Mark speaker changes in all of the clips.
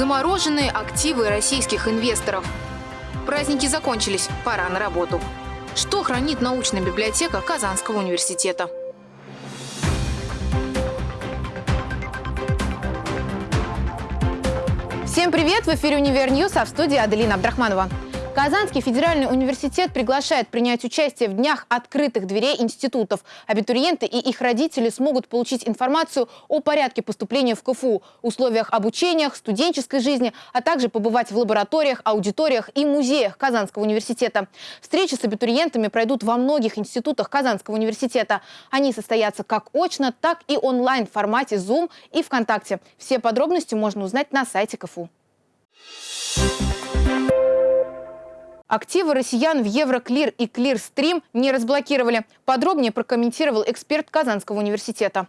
Speaker 1: Замороженные активы российских инвесторов. Праздники закончились, пора на работу. Что хранит научная библиотека Казанского университета? Всем привет! В эфире «Универ а в студии Аделина Абдрахманова. Казанский федеральный университет приглашает принять участие в днях открытых дверей институтов. Абитуриенты и их родители смогут получить информацию о порядке поступления в КФУ, условиях обучения, студенческой жизни, а также побывать в лабораториях, аудиториях и музеях Казанского университета. Встречи с абитуриентами пройдут во многих институтах Казанского университета. Они состоятся как очно, так и онлайн в формате Zoom и ВКонтакте. Все подробности можно узнать на сайте КФУ. Активы россиян в Евроклир и Клирстрим не разблокировали. Подробнее прокомментировал эксперт Казанского университета.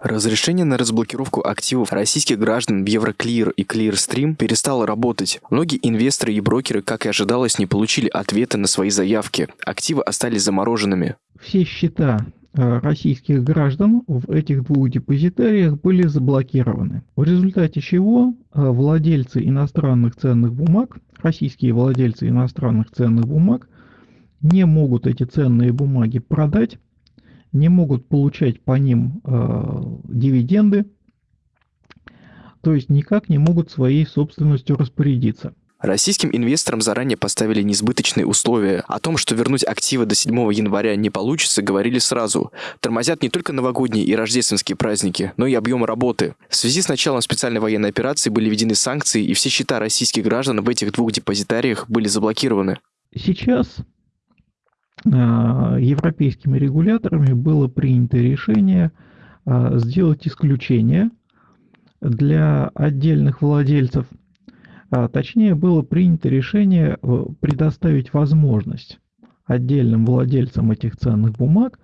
Speaker 2: Разрешение на разблокировку активов российских граждан в Евроклир и Клирстрим перестало работать. Многие инвесторы и брокеры, как и ожидалось, не получили ответа на свои заявки. Активы остались замороженными.
Speaker 3: Все счета российских граждан в этих двух депозитариях были заблокированы. В результате чего э, владельцы иностранных ценных бумаг, российские владельцы иностранных ценных бумаг, не могут эти ценные бумаги продать, не могут получать по ним э, дивиденды, то есть никак не могут своей собственностью распорядиться.
Speaker 2: Российским инвесторам заранее поставили несбыточные условия. О том, что вернуть активы до 7 января не получится, говорили сразу. Тормозят не только новогодние и рождественские праздники, но и объем работы. В связи с началом специальной военной операции были введены санкции, и все счета российских граждан в этих двух депозитариях были заблокированы.
Speaker 3: Сейчас э, европейскими регуляторами было принято решение э, сделать исключение для отдельных владельцев – точнее, было принято решение э, предоставить возможность отдельным владельцам этих ценных бумаг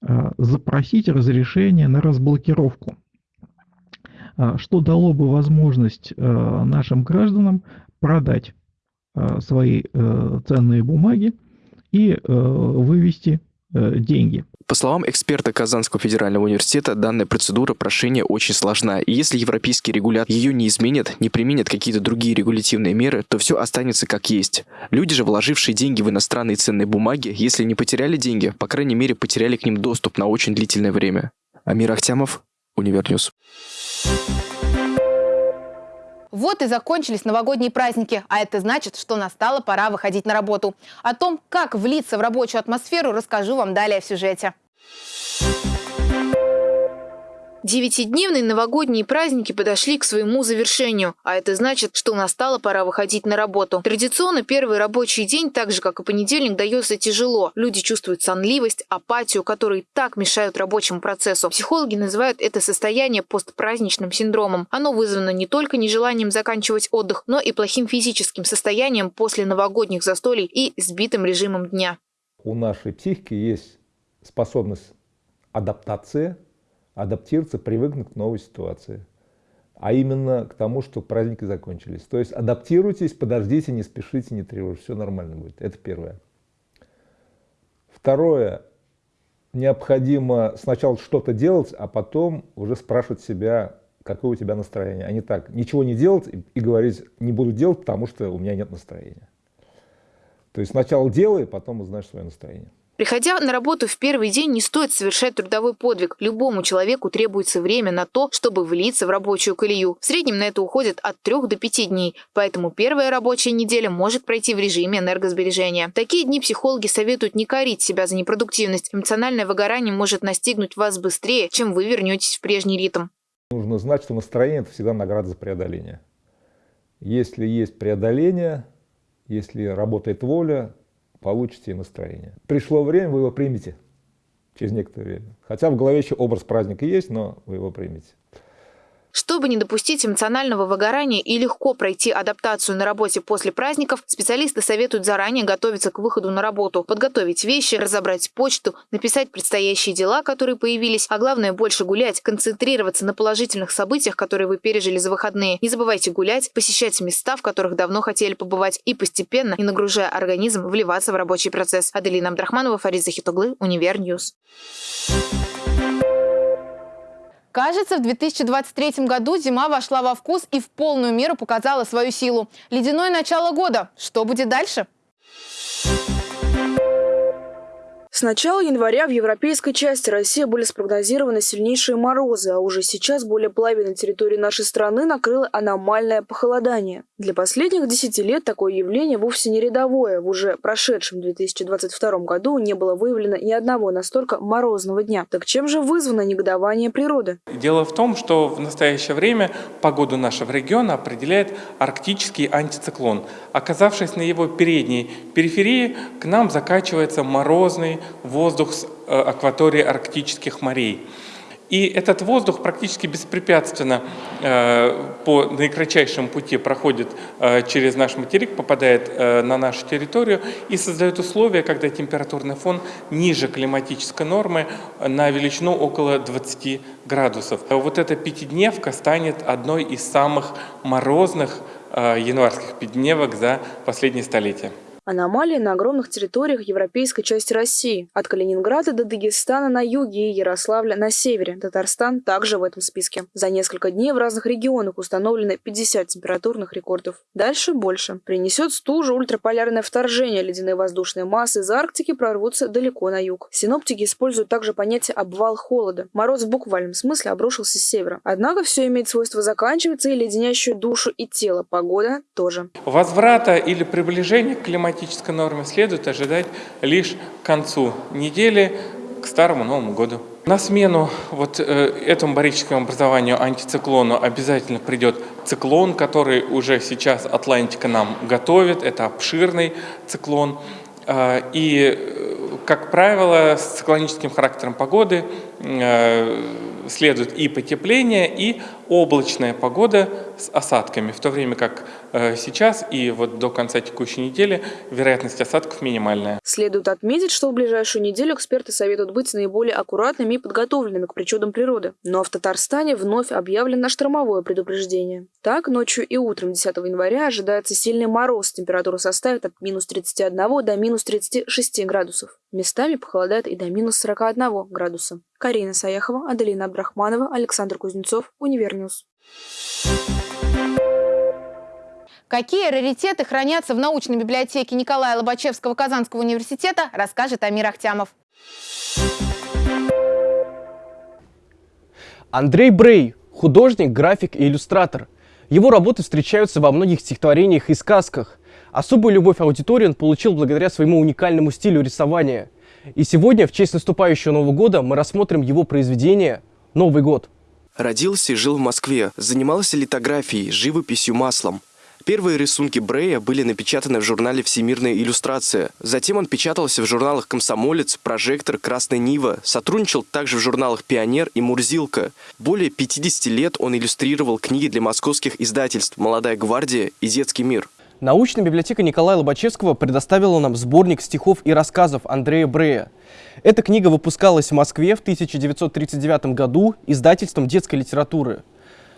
Speaker 3: а, запросить разрешение на разблокировку, а, что дало бы возможность э, нашим гражданам продать свои э, ценные бумаги и вывести деньги.
Speaker 2: По словам эксперта Казанского федерального университета, данная процедура прошения очень сложна. И если европейский регулятор ее не изменит, не применит какие-то другие регулятивные меры, то все останется как есть. Люди же, вложившие деньги в иностранные ценные бумаги, если не потеряли деньги, по крайней мере потеряли к ним доступ на очень длительное время. Амир Ахтямов, Univer News.
Speaker 1: Вот и закончились новогодние праздники, а это значит, что настала пора выходить на работу. О том, как влиться в рабочую атмосферу, расскажу вам далее в сюжете. Девятидневные новогодние праздники подошли к своему завершению, а это значит, что настала пора выходить на работу. Традиционно первый рабочий день, так же как и понедельник, дается тяжело. Люди чувствуют сонливость, апатию, которые так мешают рабочему процессу. Психологи называют это состояние постпраздничным синдромом. Оно вызвано не только нежеланием заканчивать отдых, но и плохим физическим состоянием после новогодних застолий и сбитым режимом дня.
Speaker 4: У нашей психики есть способность адаптации адаптироваться, привыкнуть к новой ситуации. А именно к тому, что праздники закончились. То есть адаптируйтесь, подождите, не спешите, не тревожьтесь, все нормально будет. Это первое. Второе. Необходимо сначала что-то делать, а потом уже спрашивать себя, какое у тебя настроение. А не так, ничего не делать и, говорить, не буду делать, потому что у меня нет настроения. То есть сначала делай, потом узнаешь свое настроение.
Speaker 1: Приходя на работу в первый день, не стоит совершать трудовой подвиг. Любому человеку требуется время на то, чтобы влиться в рабочую колею. В среднем на это уходит от 3 до 5 дней, поэтому первая рабочая неделя может пройти в режиме энергосбережения. такие дни психологи советуют не корить себя за непродуктивность. Эмоциональное выгорание может настигнуть вас быстрее, чем вы вернетесь в прежний ритм.
Speaker 4: Нужно знать, что настроение – это всегда награда за преодоление. Если есть преодоление, если работает воля, получите настроение. Пришло время, вы его примете через некоторое время. Хотя в голове еще образ праздника есть, но вы его примете.
Speaker 1: Чтобы не допустить эмоционального выгорания и легко пройти адаптацию на работе после праздников, специалисты советуют заранее готовиться к выходу на работу, подготовить вещи, разобрать почту, написать предстоящие дела, которые появились, а главное больше гулять, концентрироваться на положительных событиях, которые вы пережили за выходные. Не забывайте гулять, посещать места, в которых давно хотели побывать и постепенно, не нагружая организм, вливаться в рабочий процесс. Аделина Абдрахманова, Фарид Захитуглы, Univer News. Кажется, в 2023 году зима вошла во вкус и в полную меру показала свою силу. Ледяное начало года. Что будет дальше?
Speaker 5: С начала января в европейской части России были спрогнозированы сильнейшие морозы, а уже сейчас более половины территории нашей страны накрыло аномальное похолодание. Для последних 10 лет такое явление вовсе не рядовое. В уже прошедшем 2022 году не было выявлено ни одного настолько морозного дня. Так чем же вызвано негодование природы?
Speaker 6: Дело в том, что в настоящее время погоду нашего региона определяет арктический антициклон. Оказавшись на его передней периферии, к нам закачивается морозный воздух с э, акватории арктических морей. И этот воздух практически беспрепятственно э, по наикратчайшему пути проходит э, через наш материк, попадает э, на нашу территорию и создает условия, когда температурный фон ниже климатической нормы на величину около 20 градусов. Вот эта пятидневка станет одной из самых морозных э, январских пятидневок за последние столетия.
Speaker 5: Аномалии на огромных территориях европейской части России. От Калининграда до Дагестана на юге и Ярославля на севере. Татарстан также в этом списке. За несколько дней в разных регионах установлены 50 температурных рекордов. Дальше больше. Принесет стужу ультраполярное вторжение. Ледяные воздушные массы из Арктики прорвутся далеко на юг. Синоптики используют также понятие «обвал холода». Мороз в буквальном смысле обрушился с севера. Однако все имеет свойство заканчиваться и леденящую душу и тело. Погода тоже.
Speaker 6: Возврата или приближения к климатическому климатической норме следует ожидать лишь к концу недели, к Старому Новому году. На смену вот э, этому барическому образованию антициклону обязательно придет циклон, который уже сейчас Атлантика нам готовит. Это обширный циклон. Э, и, э, как правило, с циклоническим характером погоды следует и потепление, и облачная погода с осадками, в то время как э, сейчас и вот до конца текущей недели вероятность осадков минимальная.
Speaker 5: Следует отметить, что в ближайшую неделю эксперты советуют быть наиболее аккуратными и подготовленными к причудам природы. Но в Татарстане вновь объявлено штормовое предупреждение. Так, ночью и утром 10 января ожидается сильный мороз. Температура составит от минус 31 до минус 36 градусов. Местами похолодает и до минус 41 градуса. Карина Саяхова, Аделина Абдрахманова, Александр Кузнецов, Univer News.
Speaker 1: Какие раритеты хранятся в научной библиотеке Николая Лобачевского Казанского университета, расскажет Амир Ахтямов.
Speaker 7: Андрей Брей – художник, график и иллюстратор. Его работы встречаются во многих стихотворениях и сказках. Особую любовь аудитории он получил благодаря своему уникальному стилю рисования – и сегодня, в честь наступающего Нового года, мы рассмотрим его произведение «Новый год».
Speaker 2: Родился и жил в Москве, занимался литографией, живописью маслом. Первые рисунки Брея были напечатаны в журнале «Всемирная иллюстрация». Затем он печатался в журналах «Комсомолец», «Прожектор», «Красная Нива», сотрудничал также в журналах «Пионер» и «Мурзилка». Более 50 лет он иллюстрировал книги для московских издательств «Молодая гвардия» и «Детский мир».
Speaker 7: Научная библиотека Николая Лобачевского предоставила нам сборник стихов и рассказов Андрея Брея. Эта книга выпускалась в Москве в 1939 году издательством детской литературы.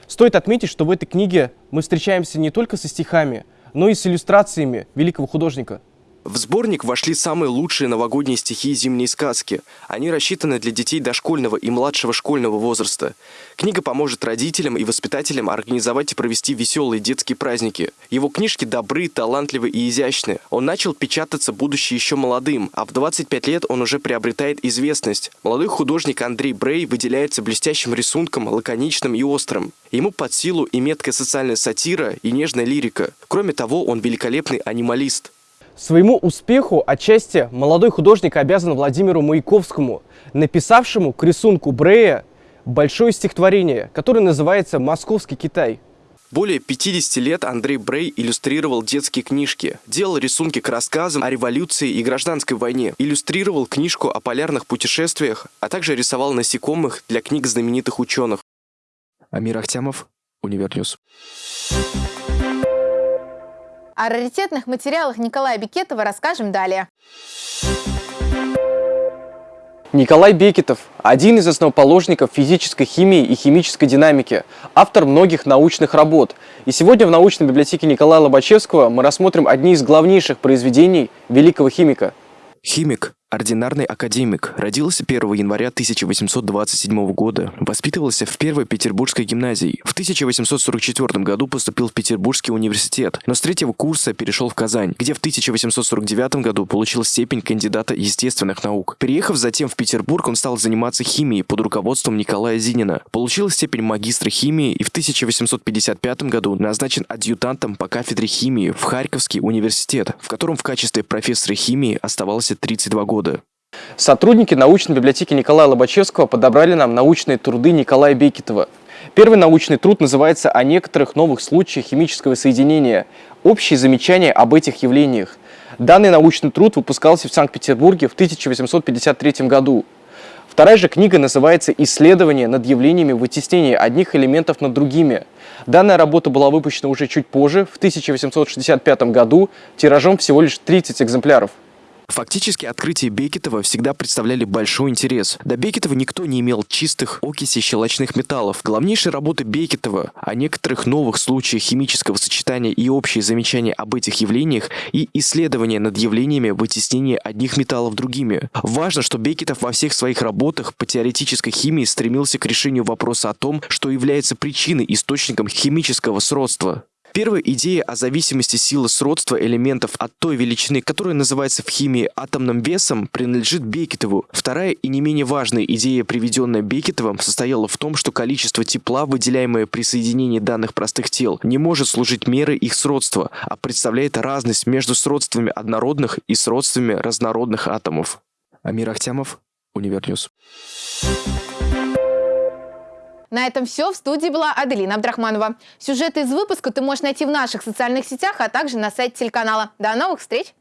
Speaker 7: Стоит отметить, что в этой книге мы встречаемся не только со стихами, но и с иллюстрациями великого художника –
Speaker 2: в сборник вошли самые лучшие новогодние стихи и зимние сказки. Они рассчитаны для детей дошкольного и младшего школьного возраста. Книга поможет родителям и воспитателям организовать и провести веселые детские праздники. Его книжки добры, талантливы и изящны. Он начал печататься, будучи еще молодым, а в 25 лет он уже приобретает известность. Молодой художник Андрей Брей выделяется блестящим рисунком, лаконичным и острым. Ему под силу и меткая социальная сатира, и нежная лирика. Кроме того, он великолепный анималист.
Speaker 7: Своему успеху отчасти молодой художник обязан Владимиру Маяковскому, написавшему к рисунку Брея большое стихотворение, которое называется «Московский Китай».
Speaker 2: Более 50 лет Андрей Брей иллюстрировал детские книжки, делал рисунки к рассказам о революции и гражданской войне, иллюстрировал книжку о полярных путешествиях, а также рисовал насекомых для книг знаменитых ученых. Амир Ахтямов, Univer News.
Speaker 1: О раритетных материалах Николая Бекетова расскажем далее.
Speaker 7: Николай Бекетов – один из основоположников физической химии и химической динамики, автор многих научных работ. И сегодня в научной библиотеке Николая Лобачевского мы рассмотрим одни из главнейших произведений великого химика.
Speaker 2: Химик Ординарный академик. Родился 1 января 1827 года. Воспитывался в Первой Петербургской гимназии. В 1844 году поступил в Петербургский университет, но с третьего курса перешел в Казань, где в 1849 году получил степень кандидата естественных наук. Переехав затем в Петербург, он стал заниматься химией под руководством Николая Зинина. Получил степень магистра химии и в 1855 году назначен адъютантом по кафедре химии в Харьковский университет, в котором в качестве профессора химии оставался 32 года года.
Speaker 7: Сотрудники научной библиотеки Николая Лобачевского подобрали нам научные труды Николая Бекетова. Первый научный труд называется «О некоторых новых случаях химического соединения. Общие замечания об этих явлениях». Данный научный труд выпускался в Санкт-Петербурге в 1853 году. Вторая же книга называется «Исследование над явлениями вытеснения одних элементов над другими». Данная работа была выпущена уже чуть позже, в 1865 году, тиражом всего лишь 30 экземпляров.
Speaker 2: Фактически открытия Бекетова всегда представляли большой интерес. До Бекетова никто не имел чистых окисей щелочных металлов. Главнейшая работа Бекетова о некоторых новых случаях химического сочетания и общие замечания об этих явлениях и исследования над явлениями вытеснения одних металлов другими. Важно, что Бекетов во всех своих работах по теоретической химии стремился к решению вопроса о том, что является причиной, источником химического сродства. Первая идея о зависимости силы сродства элементов от той величины, которая называется в химии атомным весом, принадлежит Бекетову. Вторая и не менее важная идея, приведенная Бекетовым, состояла в том, что количество тепла, выделяемое при соединении данных простых тел, не может служить мерой их сродства, а представляет разность между сродствами однородных и сродствами разнородных атомов. Амир Ахтямов, Univer News.
Speaker 1: На этом все. В студии была Аделина Абдрахманова. Сюжеты из выпуска ты можешь найти в наших социальных сетях, а также на сайте телеканала. До новых встреч!